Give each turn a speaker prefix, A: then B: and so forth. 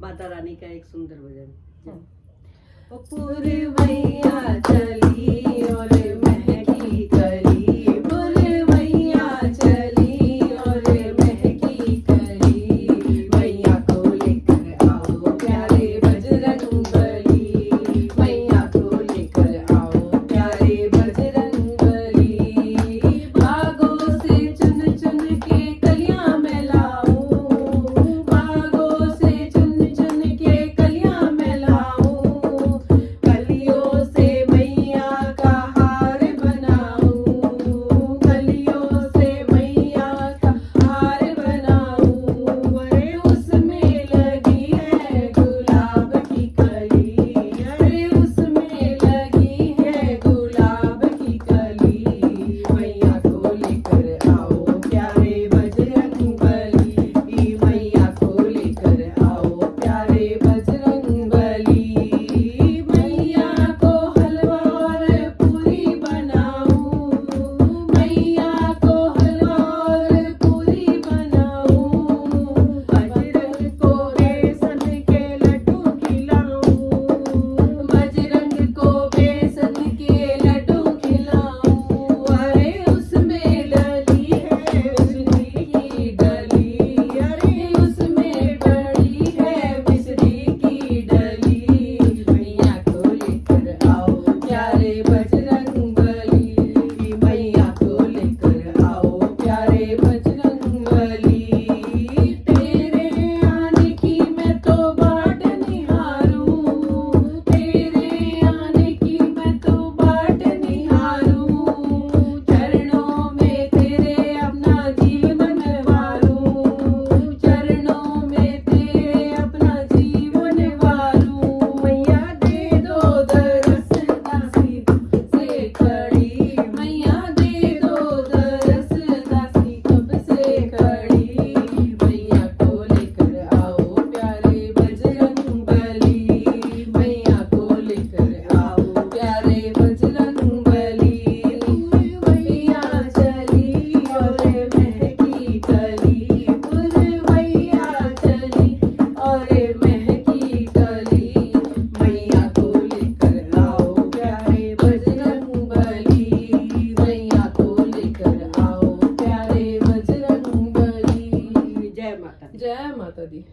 A: माता रानी का एक सुंदर भजन। ओ पूरी मैया और माता दी।